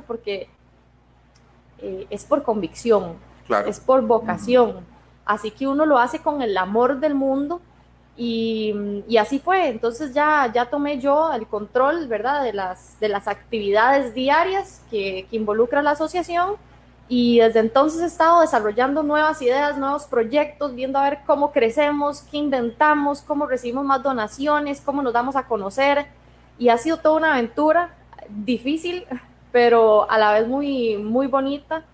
porque eh, es por convicción, es por vocación. Así que uno lo hace con el amor del mundo y, y, así fue. Entonces ya, ya tomé yo el control, ¿verdad? De las, de las actividades diarias que, que involucra la asociación y desde entonces he estado desarrollando nuevas ideas, nuevos proyectos, viendo a ver cómo crecemos, qué inventamos, cómo recibimos más donaciones, cómo nos damos a conocer. Y ha sido toda una aventura difícil, pero a la vez muy, muy bonita.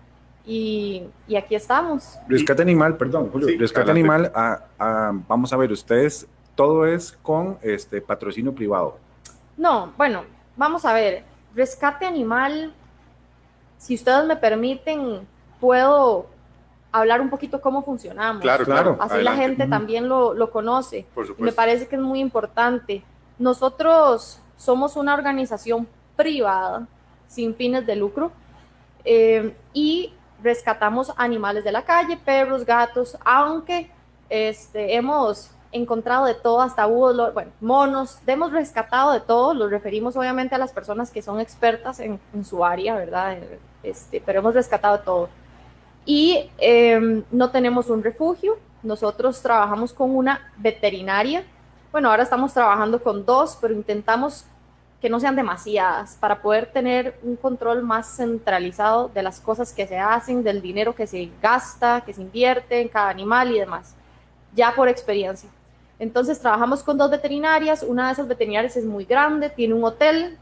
Y, y aquí estamos. Rescate Animal, perdón, Julio. Rescate Animal, a, a, vamos a ver, ustedes, todo es con este patrocinio privado. No, bueno, vamos a ver. Rescate Animal si ustedes me permiten, puedo hablar un poquito cómo funcionamos. Claro, claro. Así la gente también lo, lo conoce. Me parece que es muy importante. Nosotros somos una organización privada sin fines de lucro eh, y rescatamos animales de la calle, perros, gatos, aunque este, hemos encontrado de todo, hasta búhos, bueno, monos, hemos rescatado de todo, los referimos obviamente a las personas que son expertas en, en su área, ¿verdad? Este, pero hemos rescatado todo. Y em, no tenemos un refugio, nosotros trabajamos con una veterinaria, bueno, ahora estamos trabajando con dos, pero intentamos que no sean demasiadas para poder tener un control más centralizado de las cosas que se hacen, del dinero que se gasta, que se invierte en cada animal y demás, ya por experiencia. Entonces trabajamos con dos veterinarias, una de esas veterinarias es muy grande, tiene un hotel,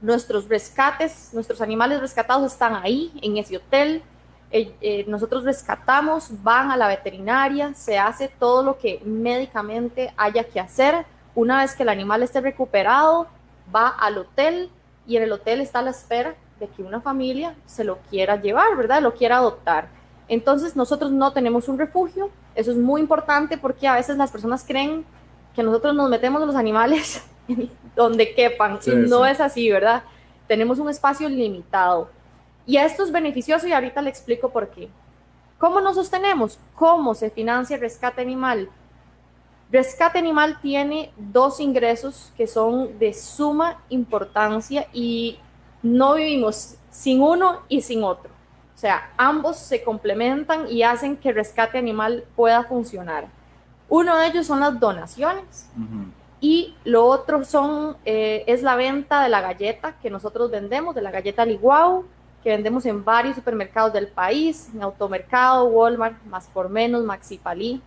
nuestros rescates, nuestros animales rescatados están ahí, en ese hotel. Eh, eh, nosotros rescatamos, van a la veterinaria, se hace todo lo que médicamente haya que hacer. Una vez que el animal esté recuperado, va al hotel y en el hotel está a la espera de que una familia se lo quiera llevar, ¿verdad? Lo quiera adoptar. Entonces nosotros no tenemos un refugio, eso es muy importante porque a veces las personas creen que nosotros nos metemos los animales donde quepan. y no es así, ¿verdad? Tenemos un espacio limitado. Y esto es beneficioso y ahorita le explico por qué. ¿Cómo nos sostenemos? ¿Cómo se financia el rescate animal? Rescate animal tiene dos ingresos que son de suma importancia y no vivimos sin uno y sin otro. O sea, ambos se complementan y hacen que rescate animal pueda funcionar. Uno de ellos son las donaciones. Y lo otro son, eh, es la venta de la galleta que nosotros vendemos, de la galleta Liguau, que vendemos en varios supermercados del país, en Automercado, Walmart, Más por Menos, Maxi Palí,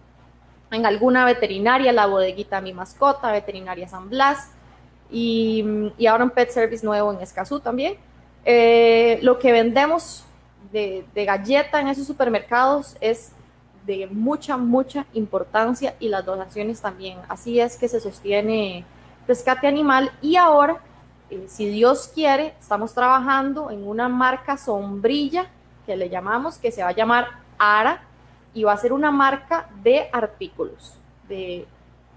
en alguna veterinaria, la bodeguita Mi Mascota, Veterinaria San Blas, y, y ahora un Pet Service nuevo en Escazú también. Eh, lo que vendemos de, de galleta en esos supermercados es de mucha, mucha importancia y las donaciones también. Así es que se sostiene Rescate Animal y ahora, eh, si Dios quiere, estamos trabajando en una marca sombrilla que le llamamos, que se va a llamar ARA y va a ser una marca de artículos, de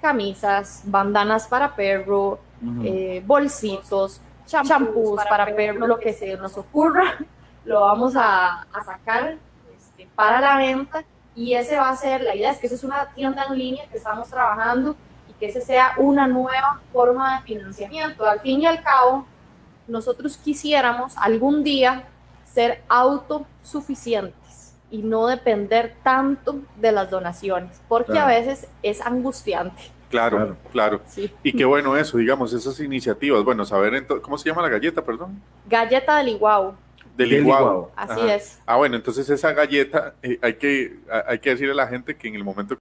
camisas, bandanas para perro, eh, bolsitos, champús para, perro, lo que se nos ocurra, lo vamos a, sacar este, para la venta. Y ese va a ser, la idea es que esa es una tienda en línea que estamos trabajando y que ese sea una nueva forma de financiamiento. Al fin y al cabo, nosotros quisiéramos algún día ser autosuficientes y no depender tanto de las donaciones, porque a veces es angustiante. Claro, claro. Y qué bueno eso, digamos, esas iniciativas. Bueno, saber, ¿cómo se llama la galleta, perdón? Galleta del Iguau. Del licuado. Así es. Ah, bueno, entonces esa galleta, eh, hay, que, hay que decirle a la gente que en el momento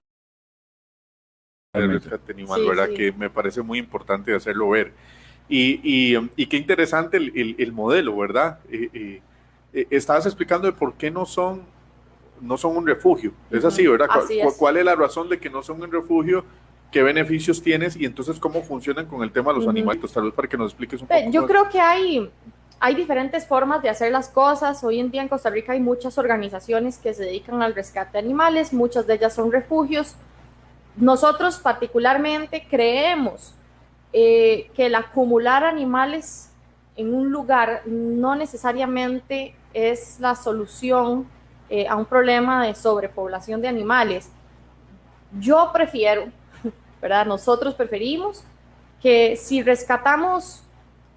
el rescate animal, ¿verdad? Que me parece muy importante hacerlo ver. Y, y, y qué interesante el, el, modelo, ¿verdad? Eh, eh, estabas explicando de por qué no son, no son un refugio. Es así, ¿verdad? ¿Cuál, es. la razón de que no son un refugio? ¿Qué beneficios tienes? Y entonces, ¿cómo funcionan con el tema de los animales? Tal vez para que nos expliques un poco. Yo creo que hay hay diferentes formas de hacer las cosas. Hoy en día en Costa Rica hay muchas organizaciones que se dedican al rescate de animales, muchas de ellas son refugios. Nosotros particularmente creemos eh, que el acumular animales en un lugar no necesariamente es la solución eh, a un problema de sobrepoblación de animales. Yo prefiero, ¿verdad? Nosotros preferimos que si rescatamos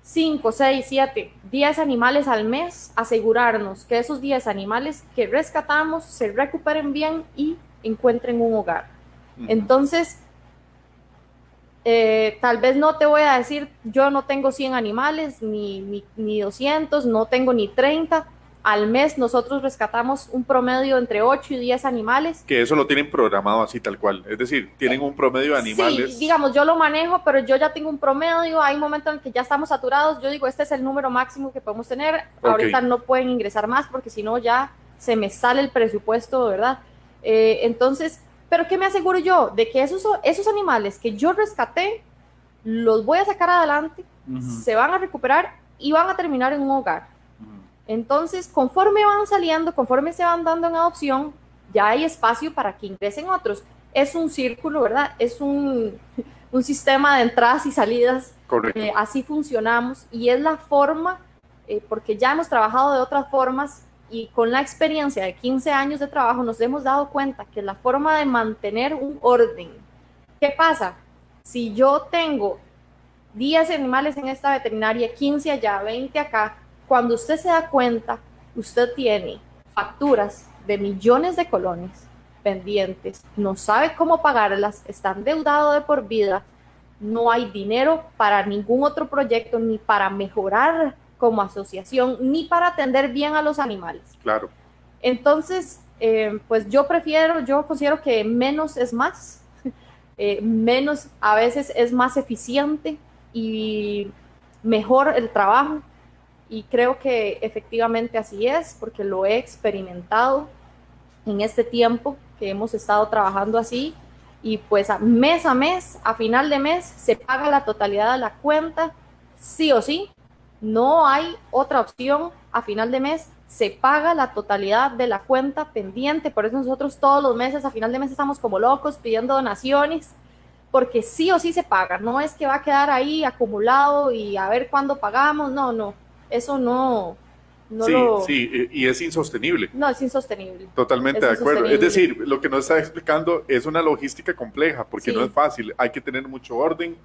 5, 6, 7, 10 animales al mes, asegurarnos que esos 10 animales que rescatamos se recuperen bien y encuentren un hogar. Entonces, eh, tal vez no te voy a decir, yo no tengo 100 animales, ni, ni, ni 200, no tengo ni 30, al mes nosotros rescatamos un promedio entre 8 y 10 animales. Que eso lo tienen programado así tal cual, es decir, tienen un promedio de animales. Sí, digamos, yo lo manejo, pero yo ya tengo un promedio, hay momentos en que ya estamos saturados, yo digo, este es el número máximo que podemos tener, ahorita no pueden ingresar más porque si no ya se me sale el presupuesto, ¿verdad? Eh, entonces, pero ¿qué me aseguro yo? De que esos, esos animales que yo rescaté, los voy a sacar adelante, se van a recuperar y van a terminar en un hogar. Entonces, conforme van saliendo, conforme se van dando en adopción, ya hay espacio para que ingresen otros. Es un círculo, ¿verdad? Es un, sistema de entradas y salidas. Correcto. Eh, así funcionamos y es la forma, eh, porque ya hemos trabajado de otras formas y con la experiencia de 15 años de trabajo nos hemos dado cuenta que la forma de mantener un orden. ¿Qué pasa? Si yo tengo 10 animales en esta veterinaria, 15 allá, 20 acá, cuando usted se da cuenta, usted tiene facturas de millones de colones pendientes, no sabe cómo pagarlas, está endeudado de por vida, no hay dinero para ningún otro proyecto, ni para mejorar como asociación, ni para atender bien a los animales. Claro. Entonces, eh, pues yo prefiero, yo considero que menos es más, eh, menos a veces es más eficiente y mejor el trabajo y creo que efectivamente así es, porque lo he experimentado en este tiempo que hemos estado trabajando así. Y pues mes a mes, a final de mes, se paga la totalidad de la cuenta, sí o sí. No hay otra opción. A final de mes se paga la totalidad de la cuenta pendiente. Por eso nosotros todos los meses, a final de mes, estamos como locos pidiendo donaciones porque sí o sí se paga. No es que va a quedar ahí acumulado y a ver cuándo pagamos. No, no eso no... no sí, sí, y es insostenible. No, es insostenible. Totalmente de acuerdo. Es decir, lo que nos está explicando es una logística compleja, porque no es fácil. Hay que tener mucho orden,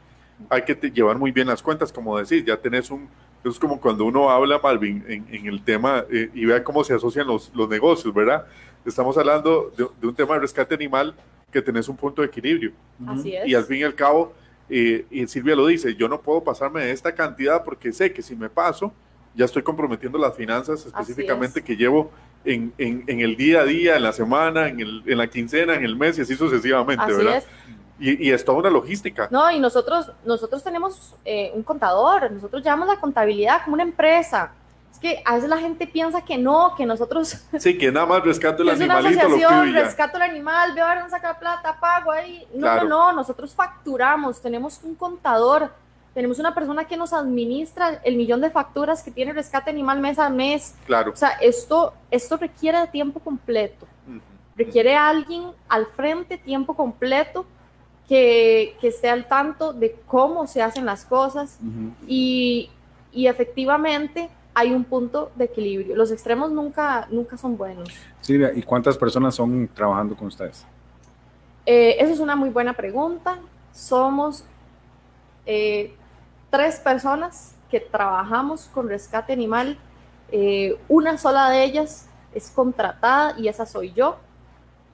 hay que llevar muy bien las cuentas, como decir, ya tenés un... Es como cuando uno habla, Malvin, en, el tema eh, y vea cómo se asocian los, los negocios, ¿verdad? Estamos hablando de, un tema de rescate animal que tenés un punto de equilibrio. Así es. Y al fin y al cabo, eh, y Silvia lo dice, yo no puedo pasarme de esta cantidad porque sé que si me paso, ya estoy comprometiendo las finanzas específicamente que llevo en, en, en, el día a día, en la semana, en, el, en la quincena, en el mes y así sucesivamente, así ¿verdad? Es. Y, y, es toda una logística. No, y nosotros, nosotros tenemos eh, un contador, nosotros llevamos la contabilidad como una empresa. Es que a veces la gente piensa que no, que nosotros... Sí, que nada más rescato el animalito. Es una asociación, rescato el animal, veo a ver, sacar plata, pago ahí. No, no, no, nosotros facturamos, tenemos un contador tenemos una persona que nos administra el millón de facturas que tiene rescate animal mes a mes. Claro. O sea, esto, esto requiere de tiempo completo. Requiere a alguien al frente, tiempo completo, que, que, esté al tanto de cómo se hacen las cosas. y, y, efectivamente hay un punto de equilibrio. Los extremos nunca, nunca son buenos. Sí, ¿y cuántas personas son trabajando con ustedes? Eh, esa es una muy buena pregunta. Somos eh, tres personas que trabajamos con rescate animal. Eh, una sola de ellas es contratada y esa soy yo.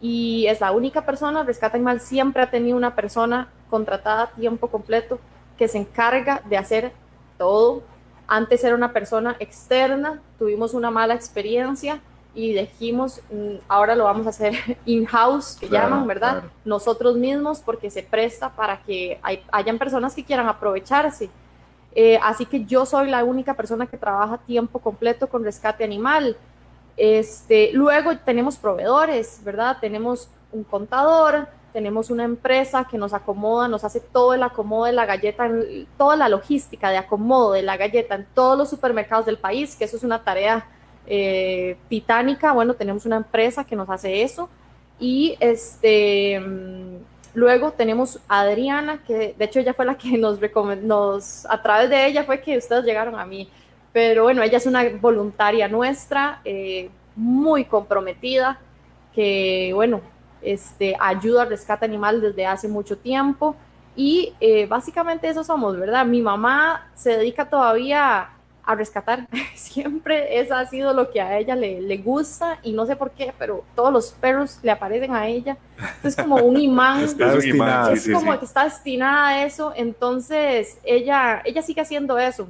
Y es la única persona, Rescate Animal siempre ha tenido una persona contratada a tiempo completo que se encarga de hacer todo. Antes era una persona externa, tuvimos una mala experiencia y dijimos, mm, ahora lo vamos a hacer in-house, que llaman, ¿verdad? Nosotros mismos, porque se presta para que hayan personas que quieran aprovecharse. Eh, así que yo soy la única persona que trabaja tiempo completo con rescate animal. Este, luego tenemos proveedores, ¿verdad? Tenemos un contador, tenemos una empresa que nos acomoda, nos hace todo el acomodo de la galleta, toda la logística de acomodo de la galleta en todos los supermercados del país, que eso es una tarea eh, titánica. Bueno, tenemos una empresa que nos hace eso. Y este Luego tenemos a Adriana, que de hecho ella fue la que nos recomendó, a través de ella fue que ustedes llegaron a mí. Pero bueno, ella es una voluntaria nuestra, eh, muy comprometida, que bueno, este, ayuda al rescate animal desde hace mucho tiempo. Y eh, básicamente eso somos, ¿verdad? Mi mamá se dedica todavía a rescatar. Siempre eso ha sido lo que a ella le, le, gusta y no sé por qué, pero todos los perros le aparecen a ella. Es como un imán. es, como que está destinada a eso. Entonces ella, ella sigue haciendo eso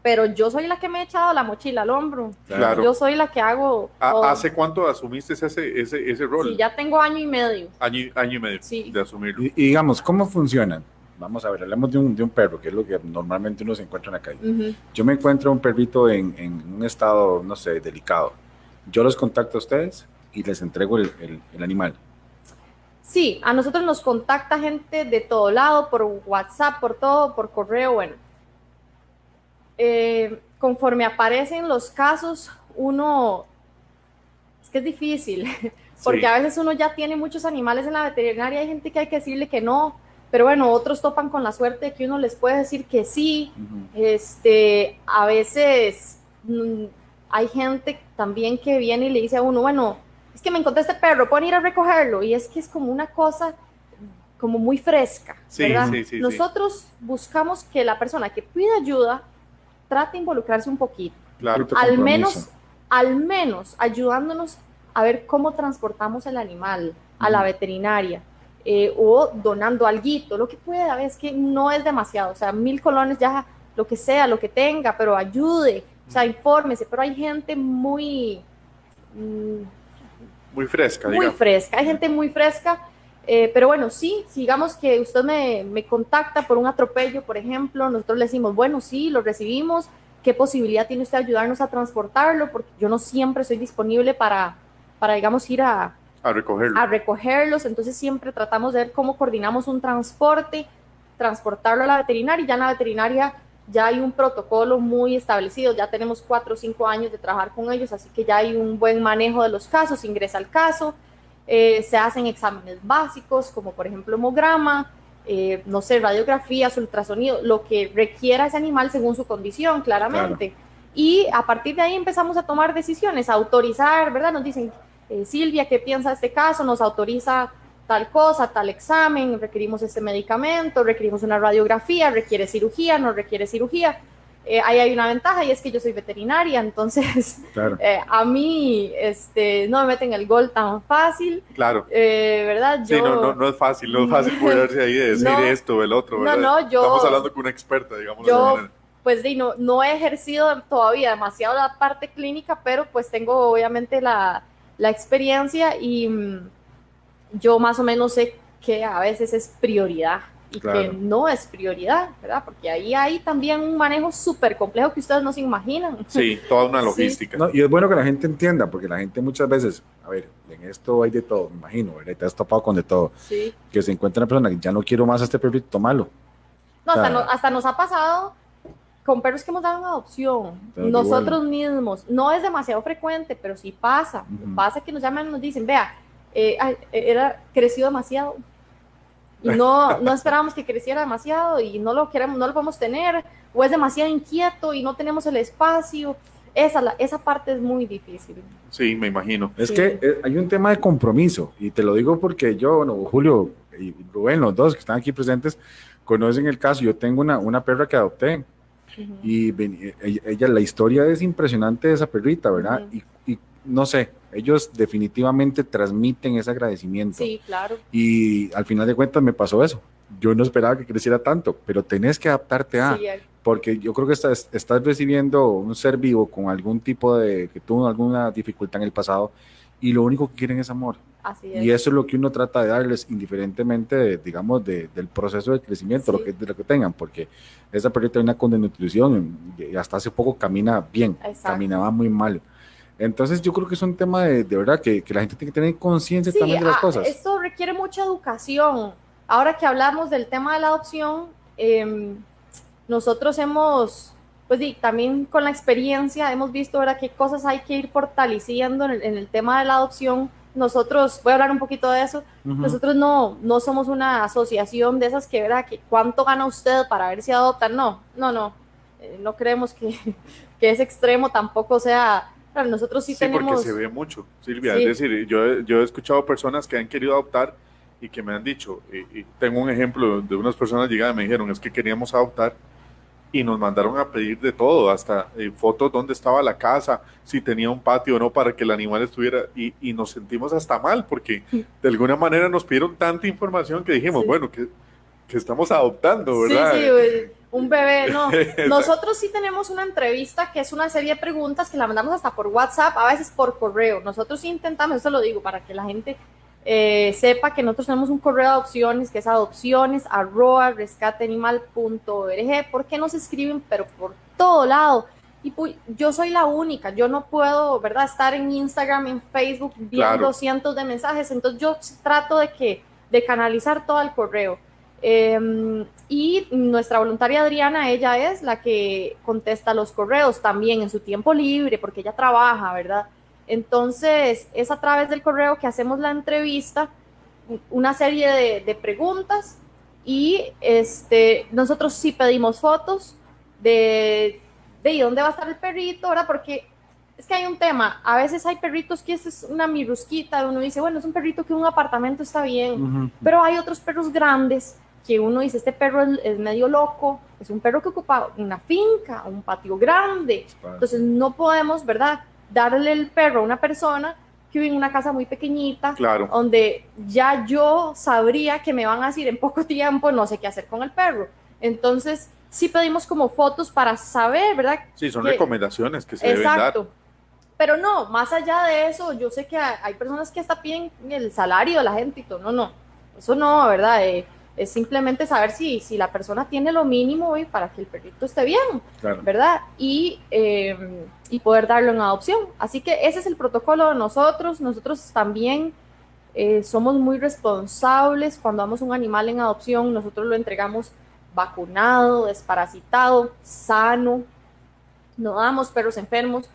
pero yo soy la que me he echado la mochila al hombro. Claro. Yo soy la que hago. ¿Hace cuánto asumiste ese, ese, ese rol? Sí, ya tengo año y medio. Año, año y medio de asumirlo. Y, digamos, ¿cómo funcionan? Vamos a ver, hablemos de un, de un perro, que es lo que normalmente uno se encuentra en la calle. Yo me encuentro un perrito en, en, un estado, no sé, delicado. Yo los contacto a ustedes y les entrego el, el, el animal. Sí, a nosotros nos contacta gente de todo lado, por WhatsApp, por todo, por correo, bueno eh, conforme aparecen los casos, uno, es que es difícil, porque a veces uno ya tiene muchos animales en la veterinaria, hay gente que hay que decirle que no, pero bueno, otros topan con la suerte de que uno les puede decir que sí. Este, a veces mm, hay gente también que viene y le dice a uno, bueno, es que me encontré este perro, pueden ir a recogerlo, y es que es como una cosa como muy fresca, ¿verdad? Nosotros buscamos que la persona que pide ayuda trate de involucrarse un poquito. al menos, al menos ayudándonos a ver cómo transportamos el animal a la veterinaria eh, o donando algo, lo que pueda, es que no es demasiado, o sea, mil colones ya, lo que sea, lo que tenga, pero ayude, o sea, infórmese, pero hay gente muy... Mm, muy fresca, Muy fresca, hay gente muy fresca, eh, pero bueno, sí, digamos que usted me, me, contacta por un atropello, por ejemplo, nosotros le decimos, bueno, sí, lo recibimos, ¿qué posibilidad tiene usted de ayudarnos a transportarlo? Porque yo no siempre soy disponible para, para digamos, ir a, a, recogerlo. a recogerlos, entonces siempre tratamos de ver cómo coordinamos un transporte, transportarlo a la veterinaria, y ya en la veterinaria ya hay un protocolo muy establecido, ya tenemos cuatro o cinco años de trabajar con ellos, así que ya hay un buen manejo de los casos, ingresa al caso, eh, se hacen exámenes básicos, como por ejemplo hemograma, eh, no sé, radiografías, ultrasonido, lo que requiera ese animal según su condición, claramente. Y a partir de ahí empezamos a tomar decisiones, a autorizar, ¿verdad? Nos dicen, eh, Silvia, ¿qué piensa de este caso? Nos autoriza tal cosa, tal examen, requerimos este medicamento, requerimos una radiografía, requiere cirugía, no requiere cirugía. Eh, ahí hay una ventaja y es que yo soy veterinaria, entonces eh, a mí este, no me meten el gol tan fácil. Claro. Eh, ¿Verdad? Yo, sí, no, no, no, es fácil, no es fácil ponerse ahí de decir esto o el otro, ¿verdad? No, no, yo... Estamos hablando con una experta, digamos. Yo, pues no, no he ejercido todavía demasiado la parte clínica, pero pues tengo obviamente la, la experiencia y mm, yo más o menos sé que a veces es prioridad y que no es prioridad, ¿verdad? Porque ahí hay también un manejo súper complejo que ustedes no se imaginan. Sí, toda una logística. y es bueno que la gente entienda, porque la gente muchas veces, a ver, en esto hay de todo, me imagino, ¿verdad? te has topado con de todo. Sí. Que se encuentra una persona que ya no quiero más a este perrito, tomalo. No, hasta, nos ha pasado con perros que hemos dado en adopción, nosotros mismos, no es demasiado frecuente, pero sí pasa. Pasa que nos llaman y nos dicen, vea, eh, era crecido demasiado y no, no esperábamos que creciera demasiado y no lo queremos, no lo podemos tener, o es demasiado inquieto y no tenemos el espacio. Esa, esa parte es muy difícil. Sí, me imagino. Es que eh, hay un tema de compromiso, y te lo digo porque yo, bueno, Julio y Rubén, los dos que están aquí presentes, conocen el caso. Yo tengo una, una perra que adopté, y ella, la historia es impresionante de esa perrita, ¿verdad? y, y no sé, ellos definitivamente transmiten ese agradecimiento. Sí, claro. Y al final de cuentas me pasó eso. Yo no esperaba que creciera tanto, pero tenés que adaptarte a, porque yo creo que estás, estás recibiendo un ser vivo con algún tipo de, que tuvo alguna dificultad en el pasado y lo único que quieren es amor. Así es. Y eso es lo que uno trata de darles indiferentemente, digamos, del proceso de crecimiento, lo que, de lo que tengan, porque esa perrita tiene una condición y hasta hace poco camina bien, caminaba muy mal. Entonces yo creo que es un tema de, de verdad que, que, la gente tiene que tener conciencia también de las ah, cosas. Esto requiere mucha educación. Ahora que hablamos del tema de la adopción, eh, nosotros hemos, pues también con la experiencia hemos visto ¿verdad? qué cosas hay que ir fortaleciendo en el, en el, tema de la adopción. Nosotros, voy a hablar un poquito de eso, nosotros no, no somos una asociación de esas que, ¿verdad? que cuánto gana usted para ver si adoptan. No, no, no. Eh, no creemos que, que ese extremo tampoco sea nosotros sí, sí porque se ve mucho, Silvia. Es decir, yo, yo he escuchado personas que han querido adoptar y que me han dicho, y, tengo un ejemplo de unas personas llegadas me dijeron, es que queríamos adoptar y nos mandaron a pedir de todo, hasta eh, fotos donde estaba la casa, si tenía un patio o no para que el animal estuviera, y, y nos sentimos hasta mal, porque de alguna manera nos pidieron tanta información que dijimos, bueno, que, que, estamos adoptando, ¿verdad? Sí, sí, un bebé, no. Nosotros sí tenemos una entrevista que es una serie de preguntas que la mandamos hasta por WhatsApp, a veces por correo. Nosotros intentamos, eso lo digo para que la gente eh, sepa que nosotros tenemos un correo de adopciones que es adopciones arroba rescateanimal.org. ¿Por qué nos escriben? Pero por todo lado. Y yo soy la única, yo no puedo, ¿verdad? Estar en Instagram, en Facebook viendo cientos de mensajes. Entonces yo trato de que de canalizar todo el correo. Em, y nuestra voluntaria Adriana, ella es la que contesta los correos también en su tiempo libre, porque ella trabaja, ¿verdad? Entonces, es a través del correo que hacemos la entrevista, una serie de, preguntas y este, nosotros sí pedimos fotos de, de dónde va a estar el perrito, ¿verdad? Porque es que hay un tema, a veces hay perritos que es una mirusquita, uno dice, bueno, es un perrito que en un apartamento está bien, pero hay otros perros grandes que uno dice, este perro es, medio loco, es un perro que ocupa una finca, un patio grande, entonces no podemos, ¿verdad? Darle el perro a una persona que vive en una casa muy pequeñita, donde ya yo sabría que me van a decir en poco tiempo no sé qué hacer con el perro. Entonces, sí pedimos como fotos para saber, ¿verdad? Sí, son recomendaciones que se deben dar. Pero no, más allá de eso, yo sé que hay personas que hasta piden el salario de la gente y todo. No, no, eso no, ¿verdad? Eh, es simplemente saber si, si la persona tiene lo mínimo hoy para que el perrito esté bien, ¿verdad? Y, em, y, poder darlo en adopción. Así que ese es el protocolo de nosotros. Nosotros también eh, somos muy responsables. Cuando damos un animal en adopción, nosotros lo entregamos vacunado, desparasitado, sano. No damos perros enfermos.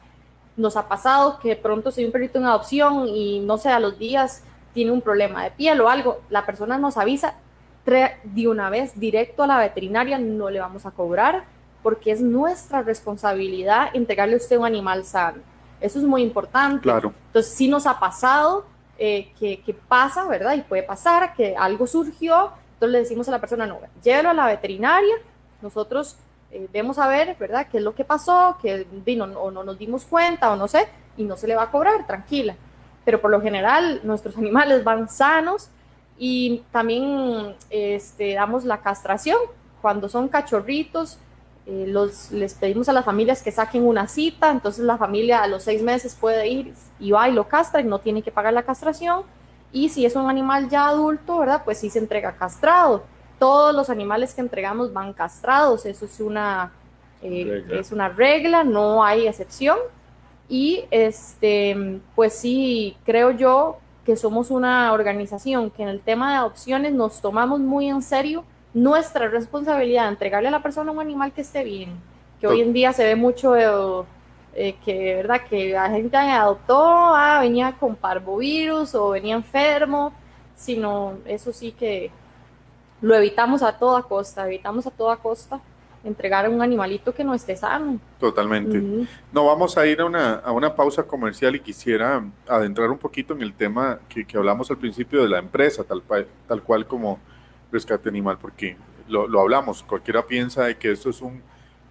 Nos ha pasado que pronto se un perrito en adopción y no sé, a los días tiene un problema de piel o algo, la persona nos avisa de una vez directo a la veterinaria, no le vamos a cobrar porque es nuestra responsabilidad entregarle a usted un animal sano. Eso es muy importante. Claro. Entonces, sí nos ha pasado eh, que, que, pasa, ¿verdad? Y puede pasar que algo surgió, entonces le decimos a la persona, no, llévelo a la veterinaria, nosotros eh, vemos a ver, ¿verdad? ¿Qué es lo que pasó? Que vino, o no nos dimos cuenta o no sé, y no se le va a cobrar, tranquila. Pero por lo general nuestros animales van sanos, y también este, damos la castración. Cuando son cachorritos, eh, los, les pedimos a las familias que saquen una cita, entonces la familia a los seis meses puede ir y va y lo castra y no tiene que pagar la castración. Y si es un animal ya adulto, ¿verdad? Pues sí se entrega castrado. Todos los animales que entregamos van castrados, eso es una, eh, es una regla, no hay excepción. Y este, pues sí, creo yo que somos una organización que en el tema de adopciones nos tomamos muy en serio nuestra responsabilidad de entregarle a la persona un animal que esté bien, que hoy en día se ve mucho eh, que, ¿verdad? que la gente adoptó, ah, venía con parvovirus o venía enfermo, sino eso sí que lo evitamos a toda costa, evitamos a toda costa entregar a un animalito que no esté sano. Totalmente. No, vamos a ir a una, a una pausa comercial y quisiera adentrar un poquito en el tema que, que hablamos al principio de la empresa, tal, tal cual como Rescate Animal, porque lo, lo hablamos, cualquiera piensa de que esto es un,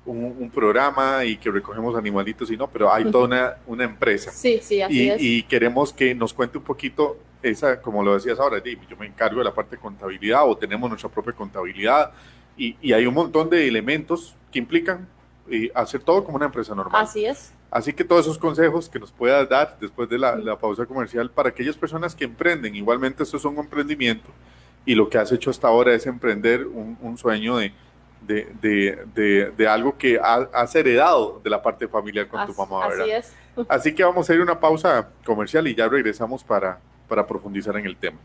un, programa y que recogemos animalitos y no, pero hay toda una, una empresa. Sí, sí, así y, es. Y queremos que nos cuente un poquito esa, como lo decías ahora, yo me encargo de la parte de contabilidad o tenemos nuestra propia contabilidad, y, hay un montón de elementos que implican eh, hacer todo como una empresa normal. Así es. Así que todos esos consejos que nos puedas dar después de la, pausa comercial para aquellas personas que emprenden, igualmente esto es un emprendimiento y lo que has hecho hasta ahora es emprender un, sueño de, de, algo que has heredado de la parte familiar con tu mamá, ¿verdad? Así es. Así que vamos a ir a una pausa comercial y ya regresamos para, para profundizar en el tema.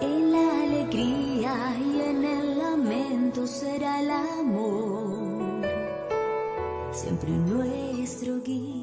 En la alegría y en el lamento será el amor. Siempre nuestro guía.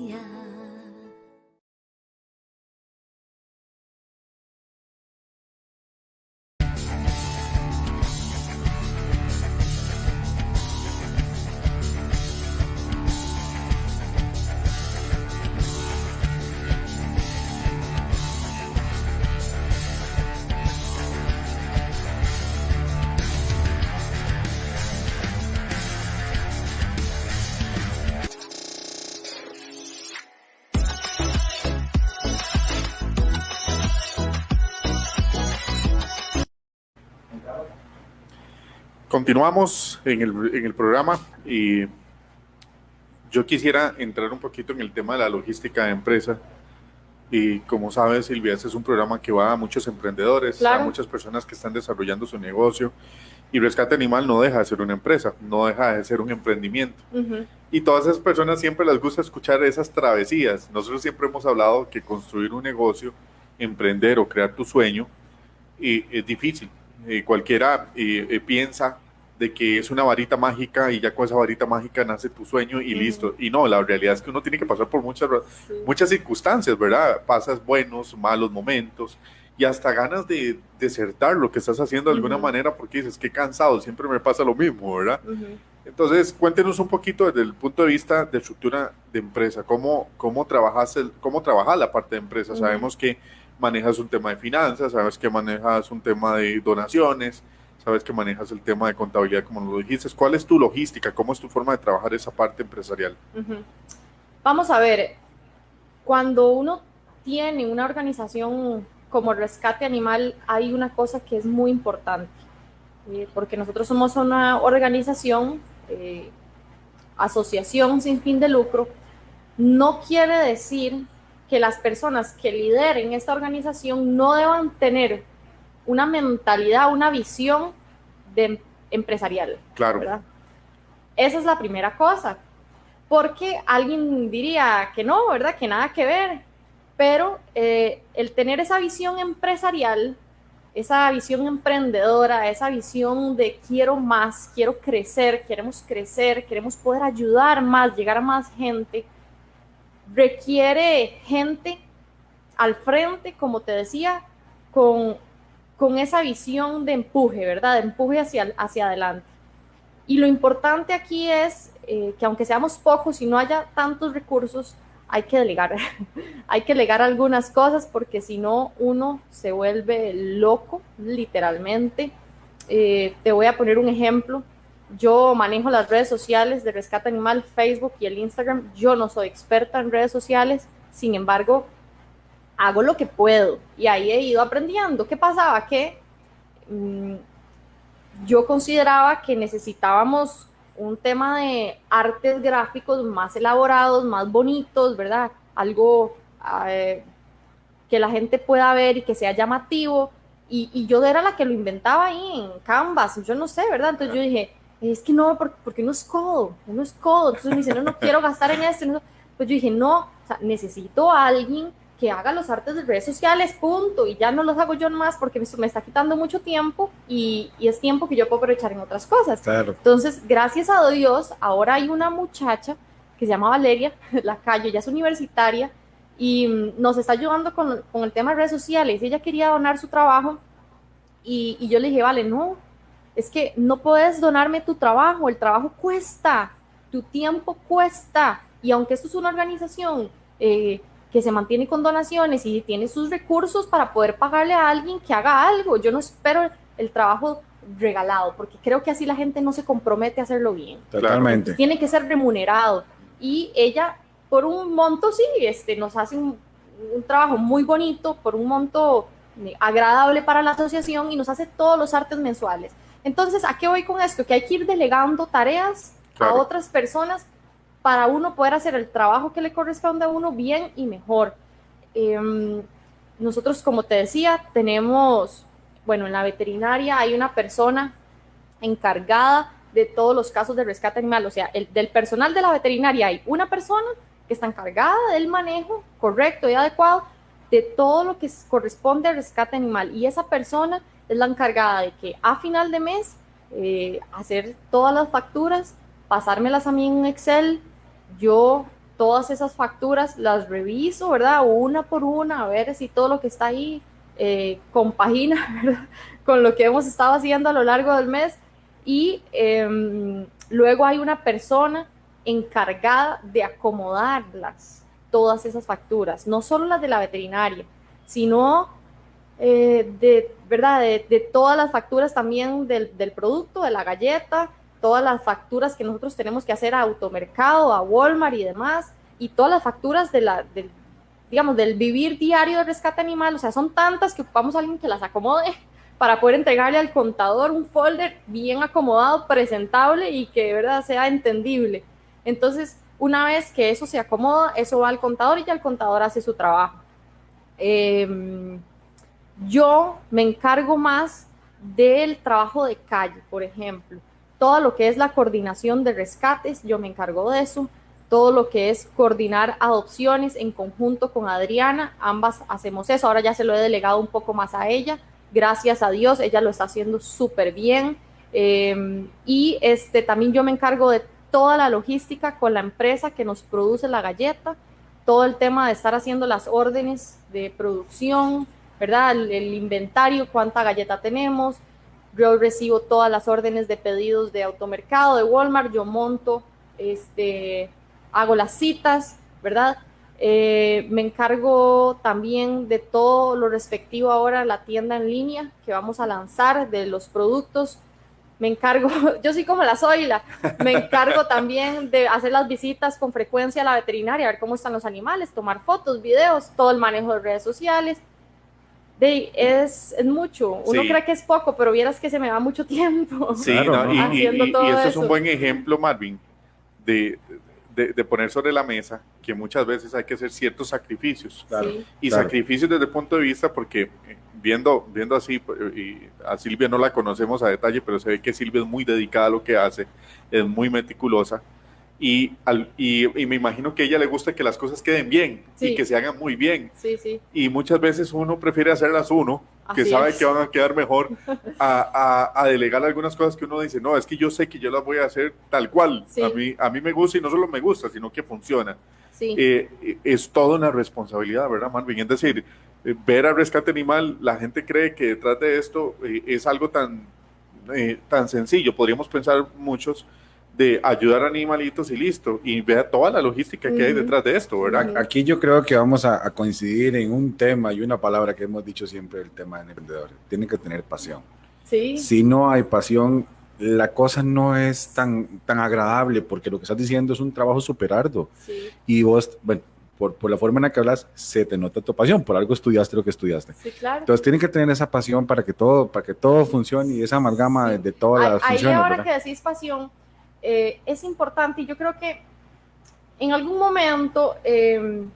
Continuamos en el, en el programa y yo quisiera entrar un poquito en el tema de la logística de empresa. Y como sabes, Silvia, este es un programa que va a muchos emprendedores, a muchas personas que están desarrollando su negocio. Y Rescate Animal no deja de ser una empresa, no deja de ser un emprendimiento. Y todas esas personas siempre les gusta escuchar esas travesías. Nosotros siempre hemos hablado que construir un negocio, emprender o crear tu sueño, y es difícil cualquiera piensa de que es una varita mágica y ya con esa varita mágica nace tu sueño y listo. Y no, la realidad es que uno tiene que pasar por muchas, muchas circunstancias, ¿verdad? Pasas buenos, malos momentos y hasta ganas de desertar lo que estás haciendo de alguna manera porque dices, qué cansado, siempre me pasa lo mismo, ¿verdad? Entonces, cuéntenos un poquito desde el punto de vista de estructura de empresa, cómo, cómo, trabajas, el, cómo trabajas la parte de empresa. Sabemos que manejas un tema de finanzas, sabes que manejas un tema de donaciones, sabes que manejas el tema de contabilidad, como lo dijiste. ¿Cuál es tu logística? ¿Cómo es tu forma de trabajar esa parte empresarial? Vamos a ver, cuando uno tiene una organización como Rescate Animal, hay una cosa que es muy importante, eh, porque nosotros somos una organización, eh, asociación sin fin de lucro, no quiere decir que las personas que lideren esta organización no deban tener una mentalidad, una visión de empresarial. Claro. Esa es la primera cosa. Porque alguien diría que no, ¿verdad? Que nada que ver. Pero eh, el tener esa visión empresarial, esa visión emprendedora, esa visión de quiero más, quiero crecer, queremos crecer, queremos poder ayudar más, llegar a más gente, requiere gente al frente, como te decía, con, con esa visión de empuje, ¿verdad? De empuje hacia, hacia adelante. Y lo importante aquí es eh, que aunque seamos pocos y no haya tantos recursos, hay que delegar, hay que delegar algunas cosas porque si no uno se vuelve loco, literalmente. Eh, te voy a poner un ejemplo. Yo manejo las redes sociales de Rescate Animal, Facebook y el Instagram. Yo no soy experta en redes sociales, sin embargo, hago lo que puedo y ahí he ido aprendiendo. ¿Qué pasaba? Que mm, yo consideraba que necesitábamos un tema de artes gráficos más elaborados, más bonitos, ¿verdad? Algo eh, que la gente pueda ver y que sea llamativo. Y, y, yo era la que lo inventaba ahí en Canvas, yo no sé, ¿verdad? Entonces yo dije, es que no, porque, uno es codo, uno es codo. Entonces me dice, no, no quiero gastar en esto. Pues yo dije, no, o sea, necesito a alguien que haga los artes de redes sociales, punto. Y ya no los hago yo más porque me está quitando mucho tiempo y, y es tiempo que yo puedo aprovechar en otras cosas. Claro. Entonces, gracias a Dios, ahora hay una muchacha que se llama Valeria la calle ella es universitaria y mm, nos está ayudando con, con, el tema de redes sociales. Ella quería donar su trabajo y, y yo le dije, vale, no, es que no puedes donarme tu trabajo, el trabajo cuesta, tu tiempo cuesta. Y aunque esto es una organización eh, que se mantiene con donaciones y tiene sus recursos para poder pagarle a alguien que haga algo, yo no espero el trabajo regalado, porque creo que así la gente no se compromete a hacerlo bien. Totalmente. Tiene que ser remunerado. Y ella, por un monto, sí, este, nos hace un, un trabajo muy bonito, por un monto agradable para la asociación y nos hace todos los artes mensuales. Entonces, ¿a qué voy con esto? Que hay que ir delegando tareas a otras personas para uno poder hacer el trabajo que le corresponde a uno bien y mejor. Em, nosotros, como te decía, tenemos, bueno, en la veterinaria hay una persona encargada de todos los casos de rescate animal. O sea, el, del personal de la veterinaria hay una persona que está encargada del manejo correcto y adecuado de todo lo que corresponde al rescate animal. Y esa persona es la encargada de que a final de mes eh, hacer todas las facturas, pasármelas a mí en Excel, yo todas esas facturas las reviso, ¿verdad? Una por una, a ver si todo lo que está ahí eh, compagina. Con lo que hemos estado haciendo a lo largo del mes. Y em, luego hay una persona encargada de acomodarlas, todas esas facturas, no solo las de la veterinaria, sino eh, de, ¿verdad? De, todas las facturas también del, del, producto, de la galleta, todas las facturas que nosotros tenemos que hacer a Automercado, a Walmart y demás, y todas las facturas de la, del, digamos, del vivir diario de rescate animal, o sea, son tantas que ocupamos a alguien que las acomode para poder entregarle al contador un folder bien acomodado, presentable y que de verdad sea entendible. Entonces, una vez que eso se acomoda, eso va al contador y ya el contador hace su trabajo. Eh, yo me encargo más del trabajo de calle, por ejemplo. Todo lo que es la coordinación de rescates, yo me encargo de eso. Todo lo que es coordinar adopciones en conjunto con Adriana, ambas hacemos eso. Ahora ya se lo he delegado un poco más a ella. Gracias a Dios, ella lo está haciendo súper bien. Em, y este, también yo me encargo de toda la logística con la empresa que nos produce la galleta, todo el tema de estar haciendo las órdenes de producción, ¿verdad? El, inventario, cuánta galleta tenemos. Yo recibo todas las órdenes de pedidos de automercado, de Walmart, yo monto, este, hago las citas, ¿verdad? Eh, me encargo también de todo lo respectivo ahora a la tienda en línea que vamos a lanzar, de los productos. Me encargo, yo soy como la Zoila, me encargo también de hacer las visitas con frecuencia a la veterinaria, a ver cómo están los animales, tomar fotos, videos, todo el manejo de redes sociales de, es, es, mucho. Uno cree que es poco, pero vieras que se me va mucho tiempo. Sí, y, esto es un buen ejemplo, Marvin, de, de, poner sobre la mesa que muchas veces hay que hacer ciertos sacrificios. y sacrificios desde el punto de vista, porque eh, viendo, viendo así, y a Silvia no la conocemos a detalle, pero se ve que Silvia es muy dedicada a lo que hace, es muy meticulosa y, al, y, me imagino que a ella le gusta que las cosas queden bien y que se hagan muy bien. Sí, sí. Y muchas veces uno prefiere hacerlas uno, que sabe que van a quedar mejor, a, a, delegar algunas cosas que uno dice, no, es que yo sé que yo las voy a hacer tal cual. A, mí, a mí me gusta y no solo me gusta, sino que funciona. Eh, es toda una responsabilidad, ¿verdad, Marvin? Es decir, eh, ver al rescate animal, la gente cree que detrás de esto eh, es algo tan, tan sencillo. Podríamos pensar muchos de ayudar a animalitos y listo, y vea toda la logística que hay detrás de esto, ¿verdad? Aquí yo creo que vamos a, coincidir en un tema y una palabra que hemos dicho siempre, el tema de emprendedores. Tienen que tener pasión. Sí. Si no hay pasión, la cosa no es tan, tan agradable, porque lo que estás diciendo es un trabajo súper arduo. Sí. Y vos, bueno, por, por, la forma en la que hablas, se te nota tu pasión, por algo estudiaste lo que estudiaste. Sí, claro. Entonces tienen que tener esa pasión para que todo, para que todo funcione y esa amalgama de, todas las funciones. Ahí ahora que decís pasión, eh, es importante y yo creo que en algún momento, em,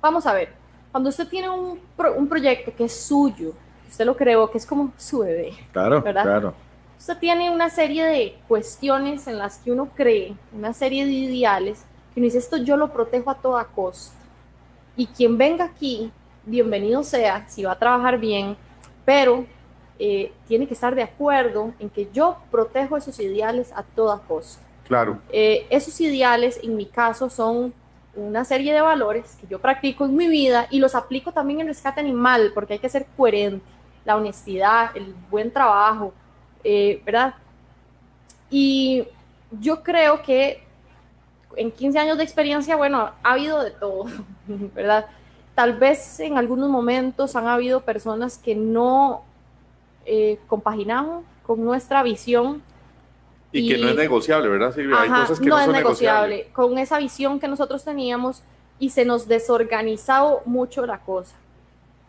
vamos a ver, cuando usted tiene un, un, proyecto que es suyo, usted lo creó, que es como su bebé. Claro, ¿verdad? claro. Usted tiene una serie de cuestiones en las que uno cree, una serie de ideales, que uno dice, esto yo lo protejo a toda costa. Y quien venga aquí, bienvenido sea, si va a trabajar bien, pero eh, tiene que estar de acuerdo en que yo protejo esos ideales a toda costa. Claro. Eh, esos ideales, en mi caso, son una serie de valores que yo practico en mi vida y los aplico también en rescate animal, porque hay que ser coherente, la honestidad, el buen trabajo, eh, ¿verdad? Y yo creo que en 15 años de experiencia, bueno, ha habido de todo, ¿verdad? Tal vez en algunos momentos han habido personas que no eh, compaginamos con nuestra visión. Y, que no es negociable, ¿verdad, Silvia? Hay cosas que no, es negociable. Con esa visión que nosotros teníamos y se nos desorganizado mucho la cosa.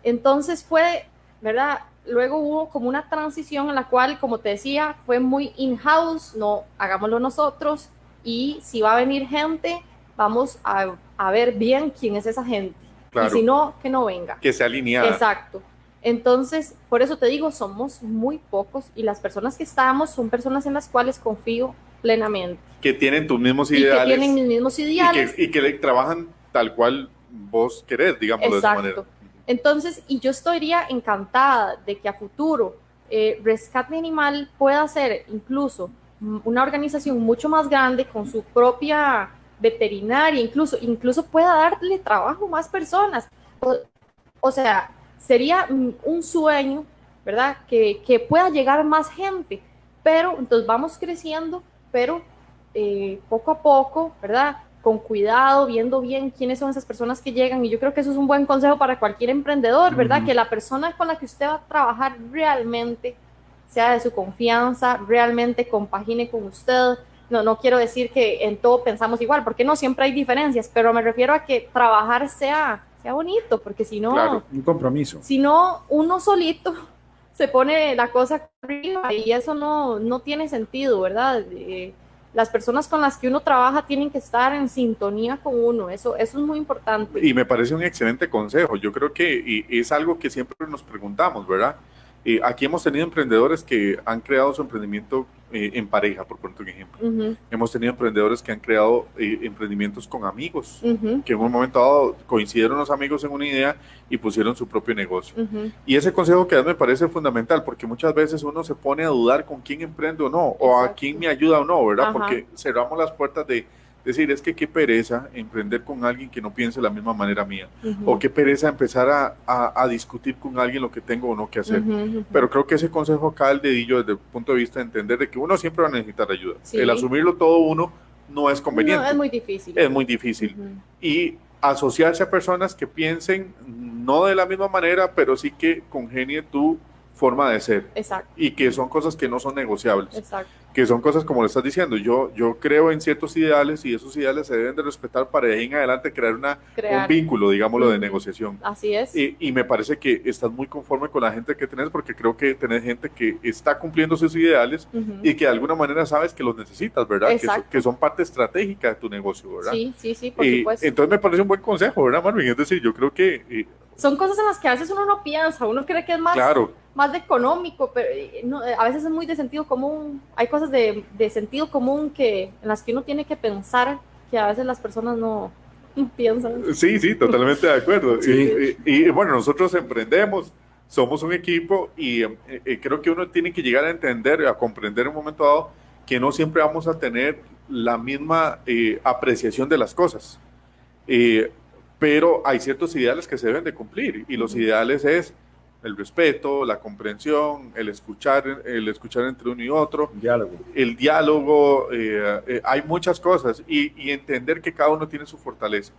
Entonces fue, ¿verdad? Luego hubo como una transición en la cual, como te decía, fue muy in-house, no, hagámoslo nosotros y si va a venir gente, vamos a, a ver bien quién es esa gente. Y si no, que no venga. Que sea alineada. Exacto. Entonces, por eso te digo, somos muy pocos y las personas que estamos son personas en las cuales confío plenamente. Que tienen tus mismos ideales. que tienen mis mismos ideales. Y que, trabajan tal cual vos querés, digamos, de esa manera. Entonces, y yo estaría encantada de que a futuro eh, Rescate Animal pueda ser incluso una organización mucho más grande con su propia veterinaria, incluso, incluso pueda darle trabajo a más personas. O, sea, sería un sueño, ¿verdad? Que, que, pueda llegar más gente, pero entonces vamos creciendo, pero eh, poco a poco, ¿verdad? Con cuidado, viendo bien quiénes son esas personas que llegan. Y yo creo que eso es un buen consejo para cualquier emprendedor, ¿verdad? Que la persona con la que usted va a trabajar realmente sea de su confianza, realmente compagine con usted. No, no quiero decir que en todo pensamos igual, porque no siempre hay diferencias, pero me refiero a que trabajar sea, sea bonito, porque si no... un compromiso. Si no, uno solito se pone la cosa arriba y eso no, no tiene sentido, ¿verdad? Eh, las personas con las que uno trabaja tienen que estar en sintonía con uno, eso, eso es muy importante. Y me parece un excelente consejo, yo creo que es algo que siempre nos preguntamos, ¿verdad? Eh, aquí hemos tenido emprendedores que han creado su emprendimiento eh, en pareja, por poner un ejemplo. Hemos tenido emprendedores que han creado eh, emprendimientos con amigos, que en un momento dado coincidieron los amigos en una idea y pusieron su propio negocio. Y ese consejo que das me parece fundamental, porque muchas veces uno se pone a dudar con quién emprende o no, o a quién me ayuda o no, ¿verdad? Porque cerramos las puertas de decir, es que qué pereza emprender con alguien que no piense de la misma manera mía. O qué pereza empezar a, a, discutir con alguien lo que tengo o no que hacer. Pero creo que ese consejo acá, el dedillo, desde el punto de vista de entender de que uno siempre va a necesitar ayuda. El asumirlo todo uno no es conveniente. No, es muy difícil. Es muy difícil. Y asociarse a personas que piensen no de la misma manera, pero sí que congenie tu forma de ser. Exacto. Y que son cosas que no son negociables. Exacto que son cosas como le estás diciendo, yo, yo creo en ciertos ideales y esos ideales se deben de respetar para de ahí en adelante crear, una, un vínculo, digámoslo, de negociación. Así es. Y, y, me parece que estás muy conforme con la gente que tenés porque creo que tenés gente que está cumpliendo sus ideales y que de alguna manera sabes que los necesitas, ¿verdad? Que, que, son parte estratégica de tu negocio, ¿verdad? Sí, sí, sí, por supuesto. Entonces me parece un buen consejo, ¿verdad, Marvin? Es decir, yo creo que... son cosas en las que a veces uno no piensa, uno cree que es más... Claro más de económico, pero eh, eh, a veces es muy de sentido común. Hay cosas de, de, sentido común que, en las que uno tiene que pensar que a veces las personas no, piensan. Sí, sí, totalmente de acuerdo. Y, bueno, nosotros emprendemos, somos un equipo y eh, creo que uno tiene que llegar a entender, a comprender en un momento dado que no siempre vamos a tener la misma apreciación de las cosas. pero hay ciertos ideales que se deben de cumplir y los ideales es el respeto, la comprensión, el escuchar, el escuchar entre uno y otro, diálogo. el diálogo, eh, eh, hay muchas cosas y, entender que cada uno tiene su fortaleza.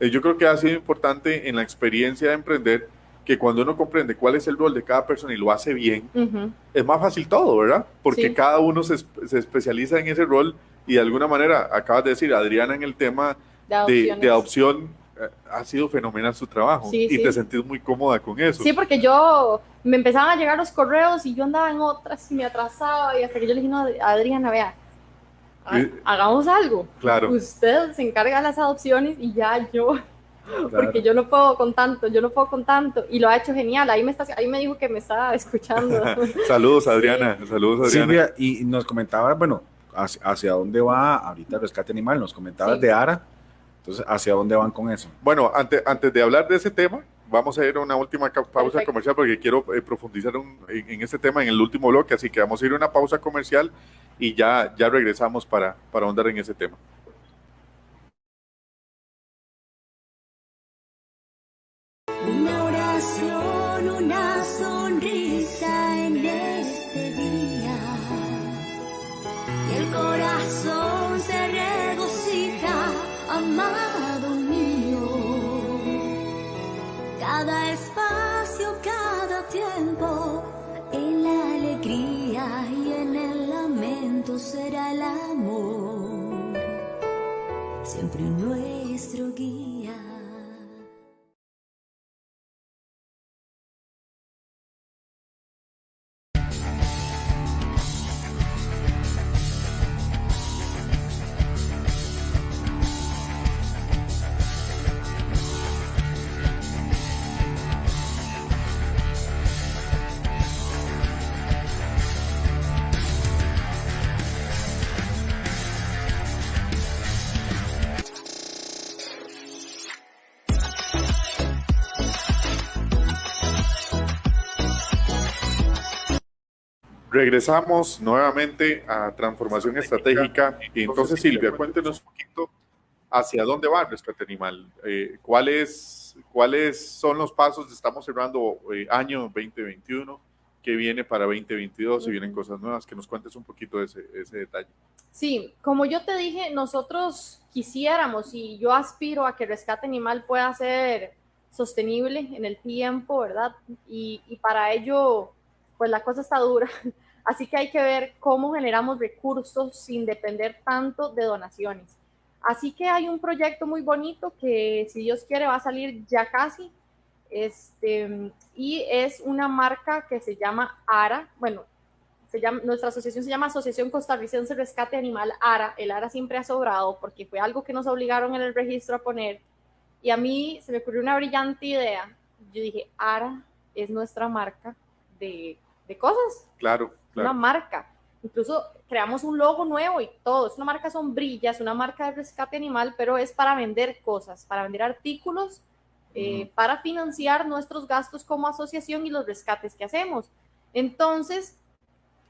Eh, yo creo que ha sido importante en la experiencia de emprender que cuando uno comprende cuál es el rol de cada persona y lo hace bien, es más fácil todo, ¿verdad? Porque cada uno se, se, especializa en ese rol y de alguna manera, acabas de decir, Adriana, en el tema de, de adopción ha sido fenomenal su trabajo y te sentís muy cómoda con eso. Sí, porque yo me empezaban a llegar los correos y yo andaba en otras y me atrasaba y hasta que yo le dije, no, Adriana, vea, hagamos algo. Claro. Usted se encarga de las adopciones y ya yo, porque yo no puedo con tanto, yo no puedo con tanto y lo ha hecho genial. Ahí me, está, ahí me dijo que me estaba escuchando. saludos, Adriana. Saludos, Adriana. Silvia, y nos comentaba, bueno, hacia, dónde va ahorita el rescate animal, nos comentabas de Ara entonces, ¿hacia dónde van con eso? Bueno, antes, antes de hablar de ese tema, vamos a ir a una última pausa comercial porque quiero eh, profundizar en, en, este tema en el último bloque, así que vamos a ir a una pausa comercial y ya, ya regresamos para, para ahondar en ese tema. El amor, siempre nuestro guía. Regresamos nuevamente a transformación estratégica. Y entonces, Silvia, cuéntenos un poquito hacia dónde va Rescate Animal. Eh, ¿cuáles, ¿Cuáles son los pasos? Estamos cerrando eh, año 2021. ¿Qué viene para 2022? Si vienen cosas nuevas, que nos cuentes un poquito de ese, ese detalle. Sí, como yo te dije, nosotros quisiéramos y yo aspiro a que Rescate Animal pueda ser sostenible en el tiempo, ¿verdad? Y, y para ello pues la cosa está dura. Así que hay que ver cómo generamos recursos sin depender tanto de donaciones. Así que hay un proyecto muy bonito que, si Dios quiere, va a salir ya casi. Este, y es una marca que se llama ARA. Bueno, se llama, nuestra asociación se llama Asociación Costarricense Rescate Animal ARA. El ARA siempre ha sobrado porque fue algo que nos obligaron en el registro a poner. Y a mí se me ocurrió una brillante idea. Yo dije, ARA es nuestra marca de de cosas. Claro, Una marca. Incluso creamos un logo nuevo y todo. Es una marca sombrilla, es una marca de rescate animal, pero es para vender cosas, para vender artículos, eh, para financiar nuestros gastos como asociación y los rescates que hacemos. Entonces,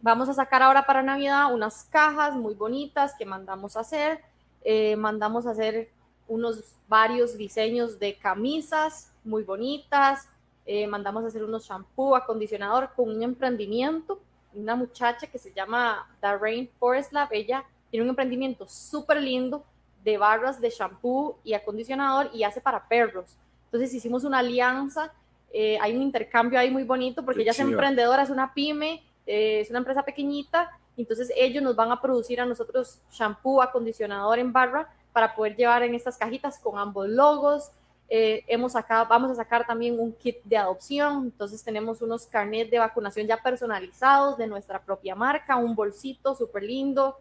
vamos a sacar ahora para Navidad unas cajas muy bonitas que mandamos a hacer. Eh, mandamos a hacer unos varios diseños de camisas muy bonitas, eh, mandamos a hacer unos shampoo, acondicionador con un emprendimiento, una muchacha que se llama The Rainforest Lab, ella tiene un emprendimiento súper lindo de barras de shampoo y acondicionador y hace para perros. Entonces hicimos una alianza, eh, hay un intercambio ahí muy bonito porque ella es emprendedora, es una pyme, eh, es una empresa pequeñita, entonces ellos nos van a producir a nosotros shampoo, acondicionador en barra para poder llevar en estas cajitas con ambos logos, eh, hemos sacado, vamos a sacar también un kit de adopción, entonces tenemos unos carnets de vacunación ya personalizados de nuestra propia marca, un bolsito súper lindo